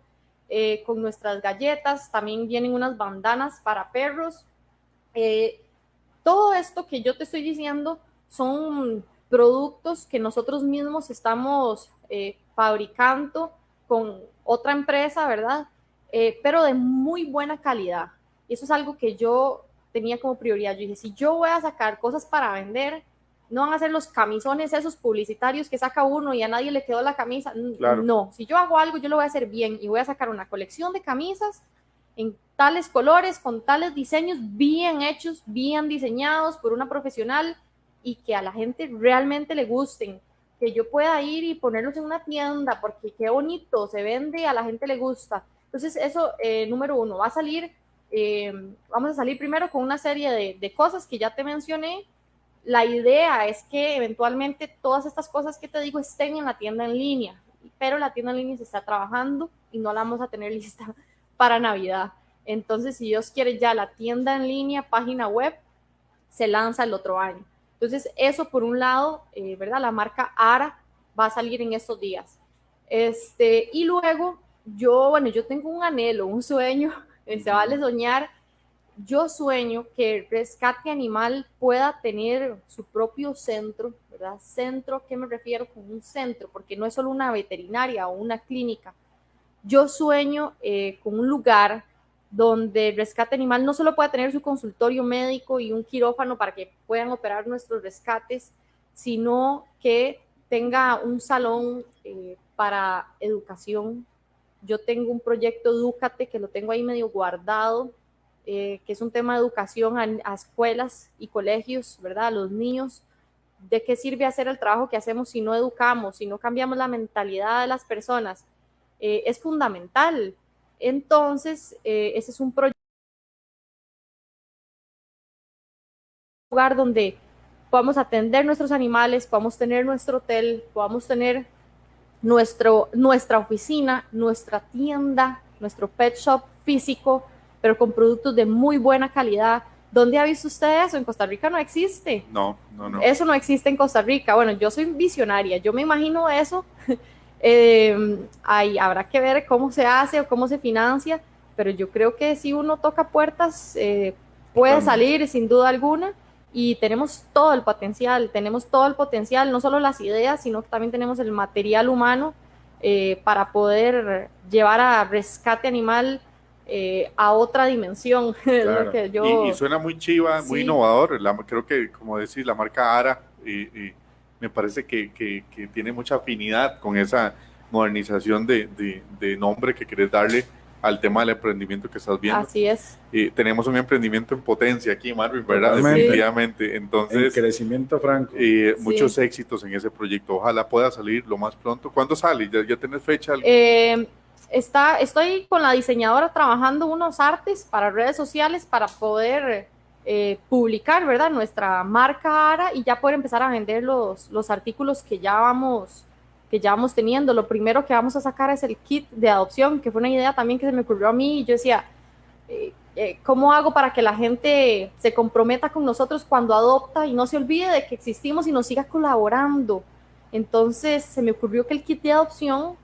eh, con nuestras galletas, también vienen unas bandanas para perros. Eh, todo esto que yo te estoy diciendo son productos que nosotros mismos estamos fabricando con otra empresa, ¿verdad? pero de muy buena calidad. Eso es algo que yo tenía como prioridad. Yo dije, si yo voy a sacar cosas para vender, no van a ser los camisones esos publicitarios que saca uno y a nadie le quedó la camisa. No, si yo hago algo, yo lo voy a hacer bien y voy a sacar una colección de camisas en tales colores, con tales diseños bien hechos, bien diseñados por una profesional y que a la gente realmente le gusten. Que yo pueda ir y ponerlos en una tienda porque qué bonito, se vende, a la gente le gusta. Entonces, eso, eh, número uno, va a salir eh, vamos a salir primero con una serie de, cosas que ya te mencioné. La idea es que eventualmente todas estas cosas que te digo estén en la tienda en línea, pero la tienda en línea se está trabajando y no la vamos a tener lista para Navidad. Entonces, si Dios quiere, ya la tienda en línea, página web, se lanza el otro año. Entonces, eso por un lado, eh, ¿verdad? La marca ARA va a salir en estos días. Este, y luego, yo, bueno, yo tengo un anhelo, un sueño se vale soñar. Yo sueño que el rescate animal pueda tener su propio centro, ¿verdad? Centro, ¿qué me refiero con un centro? Porque no es solo una veterinaria o una clínica. Yo sueño eh, con un lugar donde el rescate animal no solo pueda tener su consultorio médico y un quirófano para que puedan operar nuestros rescates, sino que tenga un salón eh, para educación, yo tengo un proyecto Educate que lo tengo ahí medio guardado, eh, que es un tema de educación a, escuelas y colegios, ¿verdad? A los niños. ¿De qué sirve hacer el trabajo que hacemos si no educamos, si no cambiamos la mentalidad de las personas? Eh, es fundamental. Entonces, eh, ese es un proyecto lugar donde podamos atender nuestros animales, podamos tener nuestro hotel, podamos tener nuestro, nuestra oficina, nuestra tienda, nuestro pet shop físico, pero con productos de muy buena calidad. ¿Dónde ha visto usted eso? En Costa Rica no existe. No, no, no. Eso no existe en Costa Rica. Bueno, yo soy visionaria, yo me imagino eso. eh, ahí habrá que ver cómo se hace o cómo se financia, pero yo creo que si uno toca puertas, eh, puede salir sin duda alguna y tenemos todo el potencial, tenemos todo el potencial, no solo las ideas, sino que también tenemos el material humano eh, para poder llevar a rescate animal eh, a otra dimensión. y, suena muy chiva, muy innovador, creo que como decís, la marca ARA y, me parece que, que, tiene mucha afinidad con esa modernización de, de, nombre que querés darle al tema del emprendimiento que estás viendo. Así es. Y tenemos un emprendimiento en potencia aquí, Marvin, ¿verdad? Definitivamente. Entonces, crecimiento franco. Y muchos éxitos en ese proyecto. Ojalá pueda salir lo más pronto. ¿Cuándo sale? ¿Ya, ya tenés fecha? Eh, está, estoy con la diseñadora trabajando unos artes para redes sociales para poder eh, publicar, ¿verdad? Nuestra marca ARA y ya poder empezar a vender los, los artículos que ya vamos que ya vamos teniendo. Lo primero que vamos a sacar es el kit de adopción, que fue una idea también que se me ocurrió a mí yo decía, eh, eh, ¿cómo hago para que la gente se comprometa con nosotros cuando adopta y no se olvide de que existimos y nos siga colaborando? Entonces se me ocurrió que el kit de adopción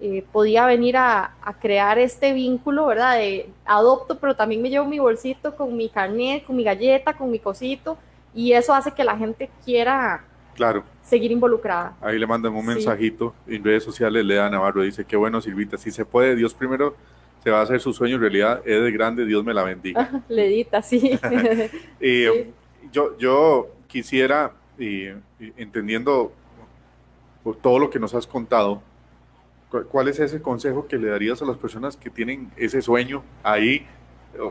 eh, podía venir a, crear este vínculo, ¿verdad? De adopto, pero también me llevo mi bolsito con mi carnet, con mi galleta, con mi cosito, y eso hace que la gente quiera claro. seguir involucrada. Ahí le mandan un mensajito en redes sociales, le da Navarro, dice, qué bueno Silvita, si se puede, Dios primero se va a hacer su sueño en realidad, es de grande, Dios me la bendiga. Ledita, sí. y, Yo, yo quisiera, y, entendiendo por todo lo que nos has contado, ¿Cuál es ese consejo que le darías a las personas que tienen ese sueño ahí,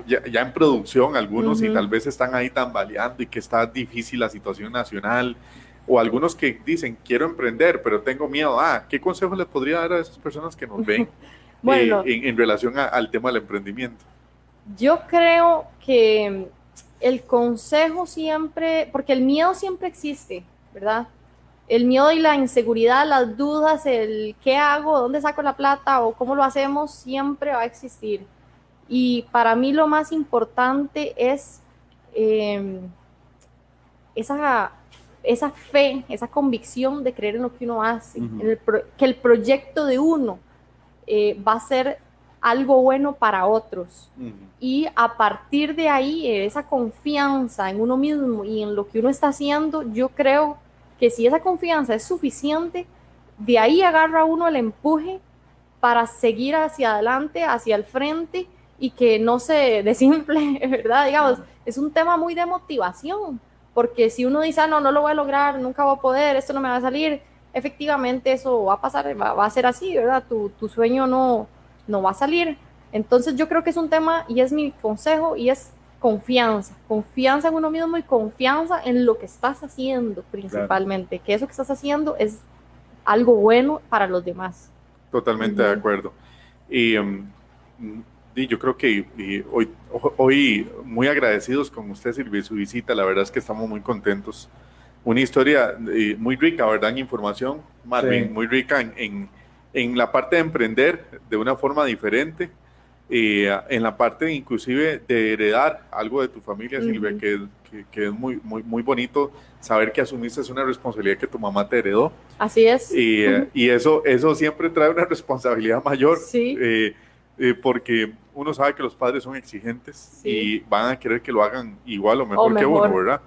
ya, en producción, algunos y tal vez están ahí tambaleando y que está difícil la situación nacional? O algunos que dicen, quiero emprender, pero tengo miedo. Ah, ¿qué consejo le podría dar a esas personas que nos ven bueno, eh, en, relación al tema del emprendimiento? Yo creo que el consejo siempre, porque el miedo siempre existe, ¿verdad? el miedo y la inseguridad, las dudas, el qué hago, dónde saco la plata o cómo lo hacemos, siempre va a existir. Y para mí lo más importante es em, esa, esa fe, esa convicción de creer en lo que uno hace, que el proyecto de uno eh, va a ser algo bueno para otros. Y a partir de ahí, esa confianza en uno mismo y en lo que uno está haciendo, yo creo que si esa confianza es suficiente, de ahí agarra uno el empuje para seguir hacia adelante, hacia el frente y que no se desimple, ¿verdad? Digamos, es un tema muy de motivación, porque si uno dice, ah, no, no lo voy a lograr, nunca voy a poder, esto no me va a salir, efectivamente eso va a pasar, va, a ser así, ¿verdad? Tu, tu, sueño no, no va a salir. Entonces yo creo que es un tema y es mi consejo y es confianza, confianza en uno mismo y confianza en lo que estás haciendo principalmente, que eso que estás haciendo es algo bueno para los demás. Totalmente de acuerdo. Y, um, yo creo que hoy, hoy muy agradecidos con usted, Silvia, y su visita, la verdad es que estamos muy contentos. Una historia muy rica, ¿verdad? En información, Marvin, muy rica en, en, en la parte de emprender de una forma diferente en la parte inclusive de heredar algo de tu familia, Silvia, que, que, es muy, muy, muy bonito saber que asumiste una responsabilidad que tu mamá te heredó. Así es. Y, y eso, eso siempre trae una responsabilidad mayor. Sí. Eh, eh, porque uno sabe que los padres son exigentes y van a querer que lo hagan igual o mejor, que uno, ¿verdad?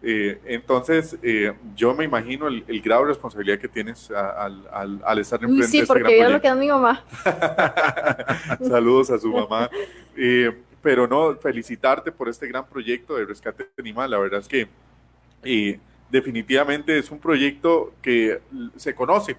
Eh, entonces, eh, yo me imagino el, grado de responsabilidad que tienes al, al, al, estar en Sí, este porque yo lo que mi mamá. Saludos a su mamá. Eh, pero no, felicitarte por este gran proyecto de rescate animal. La verdad es que definitivamente es un proyecto que se conoce.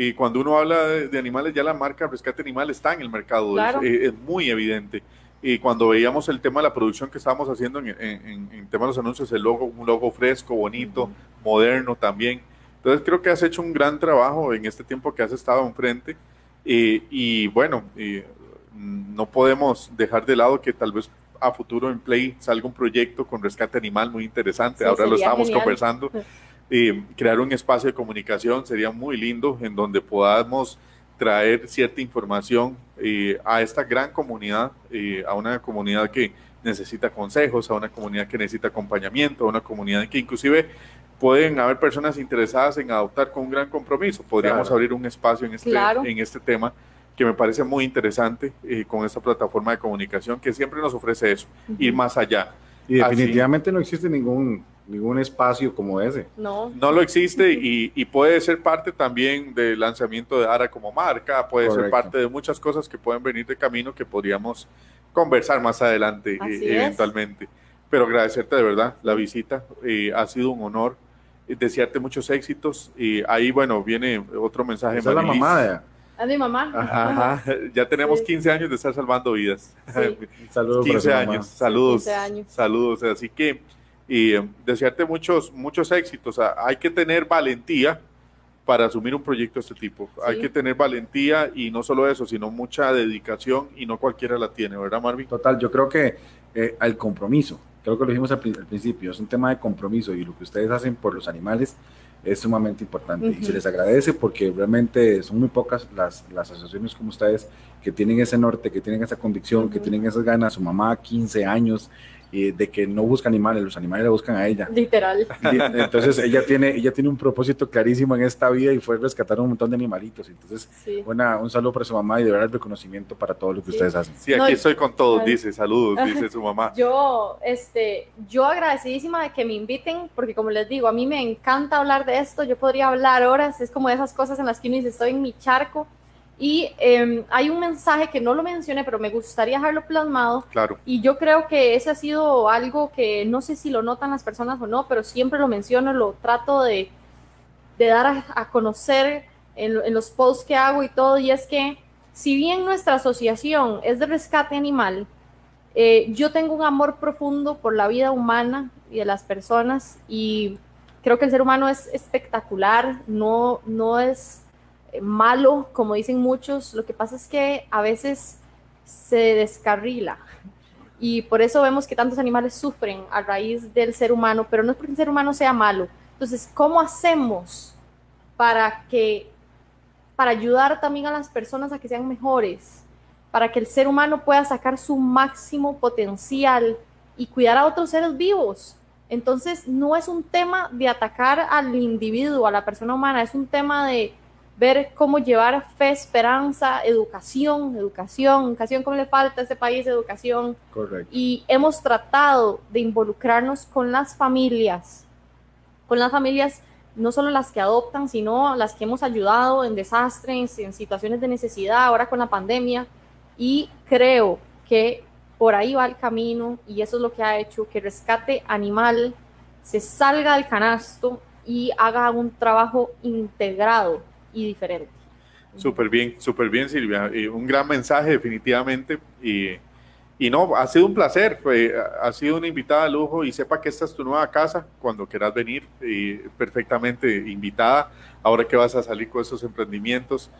Y cuando uno habla de, animales, ya la marca Rescate Animal está en el mercado. es muy evidente y cuando veíamos el tema de la producción que estábamos haciendo en, en, tema de los anuncios, el logo, un logo fresco, bonito, moderno también. Entonces creo que has hecho un gran trabajo en este tiempo que has estado enfrente y, y bueno, no podemos dejar de lado que tal vez a futuro en Play salga un proyecto con rescate animal muy interesante. Ahora lo estamos conversando. y crear un espacio de comunicación sería muy lindo en donde podamos traer cierta información eh, a esta gran comunidad, eh, a una comunidad que necesita consejos, a una comunidad que necesita acompañamiento, a una comunidad en que inclusive pueden haber personas interesadas en adoptar con un gran compromiso. Podríamos abrir un espacio en este, en este tema que me parece muy interesante eh, con esta plataforma de comunicación que siempre nos ofrece eso, ir más allá. Y definitivamente no existe ningún ningún espacio como ese. No. No lo existe y, puede ser parte también del lanzamiento de ARA como marca, puede ser parte de muchas cosas que pueden venir de camino que podríamos conversar más adelante eh, eventualmente. Pero agradecerte de verdad la visita, eh, ha sido un honor, eh, desearte muchos éxitos y ahí, bueno, viene otro mensaje. Esa es la mamá A mi mamá. Ajá, Ya tenemos 15 años de estar salvando vidas. Saludos. 15 años, saludos. 15 años. Saludos. Así que, y eh, desearte muchos, muchos éxitos. hay que tener valentía para asumir un proyecto de este tipo. Hay que tener valentía y no solo eso, sino mucha dedicación y no cualquiera la tiene, ¿verdad, Marvin? Total, yo creo que eh, el compromiso, creo que lo dijimos al, principio, es un tema de compromiso y lo que ustedes hacen por los animales es sumamente importante y se les agradece porque realmente son muy pocas las, las asociaciones como ustedes que tienen ese norte, que tienen esa convicción, que tienen esas ganas, su mamá 15 años, de que no busca animales, los animales la buscan a ella. Literal. Entonces ella tiene, ella tiene un propósito clarísimo en esta vida y fue rescatar un montón de animalitos. Entonces, un saludo para su mamá y de verdad el reconocimiento para todo lo que ustedes hacen. Sí, aquí estoy con todos, dice, saludos, dice su mamá. Yo, este, yo agradecidísima de que me inviten, porque como les digo, a mí me encanta hablar de esto, yo podría hablar horas, es como de esas cosas en las que uno dice, estoy en mi charco y em, hay un mensaje que no lo mencioné, pero me gustaría dejarlo plasmado. Claro. Y yo creo que ese ha sido algo que no sé si lo notan las personas o no, pero siempre lo menciono, lo trato de, de dar a, conocer en, en, los posts que hago y todo. Y es que si bien nuestra asociación es de rescate animal, eh, yo tengo un amor profundo por la vida humana y de las personas y creo que el ser humano es espectacular, no, no es malo, como dicen muchos, lo que pasa es que a veces se descarrila y por eso vemos que tantos animales sufren a raíz del ser humano, pero no es porque el ser humano sea malo. Entonces, ¿cómo hacemos para que para ayudar también a las personas a que sean mejores, para que el ser humano pueda sacar su máximo potencial y cuidar a otros seres vivos? Entonces, no es un tema de atacar al individuo, a la persona humana, es un tema de ver cómo llevar fe, esperanza, educación, educación, educación, cómo le falta a este país educación. Correcto. Y hemos tratado de involucrarnos con las familias, con las familias, no solo las que adoptan, sino las que hemos ayudado en desastres, en situaciones de necesidad, ahora con la pandemia. Y creo que por ahí va el camino y eso es lo que ha hecho que Rescate Animal se salga del canasto y haga un trabajo integrado y diferente. Súper bien, súper bien Silvia. Un gran mensaje definitivamente. Y, y no, ha sido un placer, fue, ha sido una invitada de lujo y sepa que esta es tu nueva casa cuando quieras venir, y perfectamente invitada. Ahora que vas a salir con esos emprendimientos,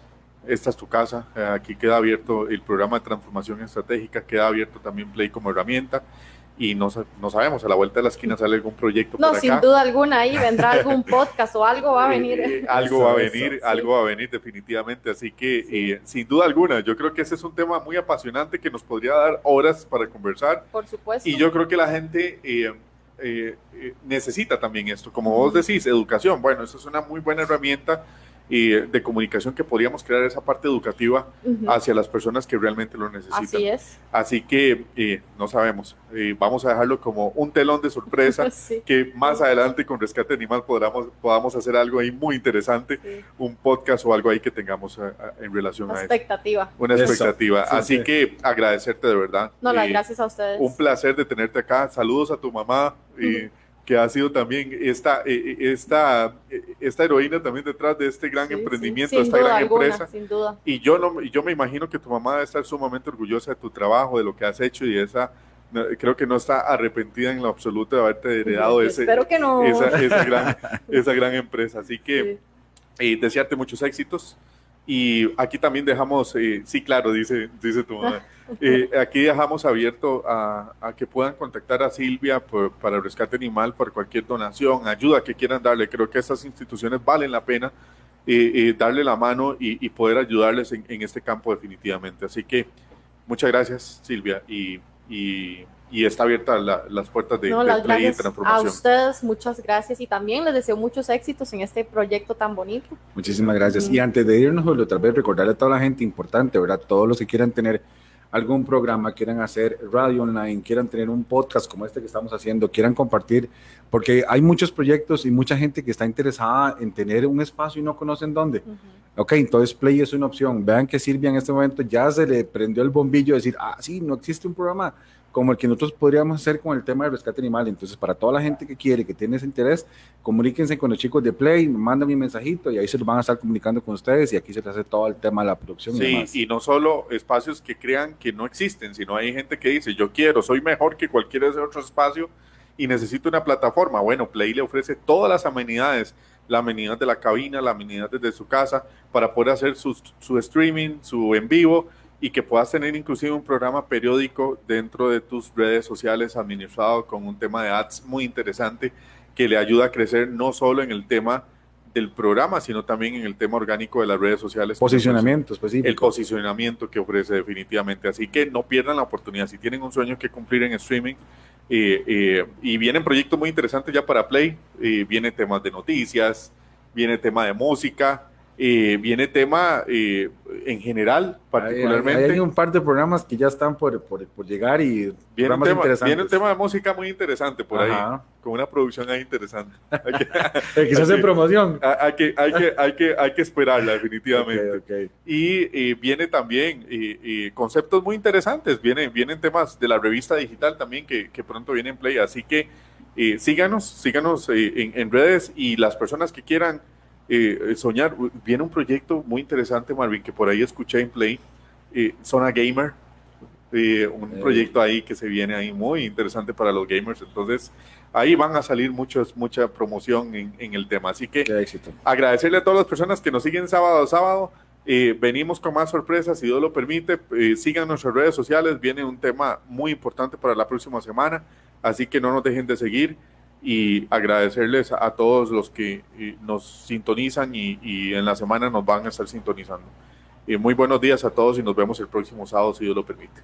esta es tu casa. Aquí queda abierto el programa de transformación estratégica, queda abierto también Play como herramienta y no, no, sabemos, a la vuelta de la esquina sale algún proyecto. No, sin duda alguna, ahí vendrá algún podcast o algo va a venir. Eh, algo va a venir, algo va a venir definitivamente, así que sin duda alguna, yo creo que ese es un tema muy apasionante que nos podría dar horas para conversar. Por supuesto. Y yo creo que la gente eh, eh, necesita también esto, como vos decís, educación, bueno, eso es una muy buena herramienta y de comunicación que podríamos crear esa parte educativa hacia las personas que realmente lo necesitan. Así es. Así que eh, no sabemos, eh, vamos a dejarlo como un telón de sorpresa, que más adelante con Rescate Animal podamos, podamos hacer algo ahí muy interesante, un podcast o algo ahí que tengamos eh, en relación Una a expectativa. Eso. Una expectativa. Así que agradecerte de verdad. No, las gracias a ustedes. Un placer de tenerte acá. Saludos a tu mamá. y que ha sido también esta, eh, eh, esta, eh, esta heroína también detrás de este gran emprendimiento, de esta gran empresa. Sin duda. Y yo, no, yo me imagino que tu mamá debe estar sumamente orgullosa de tu trabajo, de lo que has hecho y esa, creo que no está arrepentida en lo absoluto de haberte heredado ese, que no. esa, gran, esa gran empresa. Así que desearte muchos éxitos. Y aquí también dejamos, sí, claro, dice, dice tu mamá. Eh, aquí dejamos abierto a, que puedan contactar a Silvia para el rescate animal, por cualquier donación, ayuda que quieran darle. Creo que estas instituciones valen la pena eh, eh, darle la mano y, poder ayudarles en, este campo definitivamente. Así que muchas gracias Silvia y, está abierta las puertas de, no, de transformación. A ustedes muchas gracias y también les deseo muchos éxitos en este proyecto tan bonito. Muchísimas gracias. Y antes de irnos, otra vez recordarle a toda la gente importante, ¿verdad? Todos los que quieran tener algún programa, quieran hacer radio online, quieran tener un podcast como este que estamos haciendo, quieran compartir, porque hay muchos proyectos y mucha gente que está interesada en tener un espacio y no conocen dónde. Ok, entonces Play es una opción. Vean que Silvia en este momento ya se le prendió el bombillo de decir, ah, sí, no existe un programa como el que nosotros podríamos hacer con el tema del rescate animal. Entonces, para toda la gente que quiere, que tiene ese interés, comuníquense con los chicos de Play, mandan mi mensajito y ahí se los van a estar comunicando con ustedes y aquí se les hace todo el tema de la producción. Sí, y, no solo espacios que crean que no existen, sino hay gente que dice, yo quiero, soy mejor que cualquier otro espacio y necesito una plataforma. Bueno, Play le ofrece todas las amenidades, la amenidad de la cabina, la amenidad desde su casa, para poder hacer su, su streaming, su en vivo y que puedas tener inclusive un programa periódico dentro de tus redes sociales administrado con un tema de ads muy interesante que le ayuda a crecer no solo en el tema del programa, sino también en el tema orgánico de las redes sociales. Posicionamiento específico. El posicionamiento que ofrece definitivamente. Así que no pierdan la oportunidad. Si tienen un sueño que cumplir en streaming, eh, eh, y vienen proyectos muy interesantes ya para Play, eh, viene temas de noticias, viene tema de música, eh, viene tema eh, en general, particularmente. Hay, un par de programas que ya están por, por, llegar y viene un, tema, viene un tema de música muy interesante por ahí, con una producción ahí interesante. Hay se hace promoción. Hay que, hay, que, hay, que, hay que esperarla, definitivamente. Y viene también conceptos muy interesantes, vienen, vienen temas de la revista digital también que, que pronto vienen en Play, así que eh, síganos, síganos en, en redes y las personas que quieran eh, soñar. Viene un proyecto muy interesante, Marvin, que por ahí escuché en Play, eh, Zona Gamer, eh, un proyecto ahí que se viene ahí muy interesante para los gamers. Entonces, ahí van a salir muchos, mucha promoción en, el tema. Así que agradecerle a todas las personas que nos siguen sábado a sábado. venimos con más sorpresas, si Dios lo permite. sigan nuestras redes sociales. Viene un tema muy importante para la próxima semana. Así que no nos dejen de seguir y agradecerles a todos los que eh, nos sintonizan y, en la semana nos van a estar sintonizando. y muy buenos días a todos y nos vemos el próximo sábado, si Dios lo permite.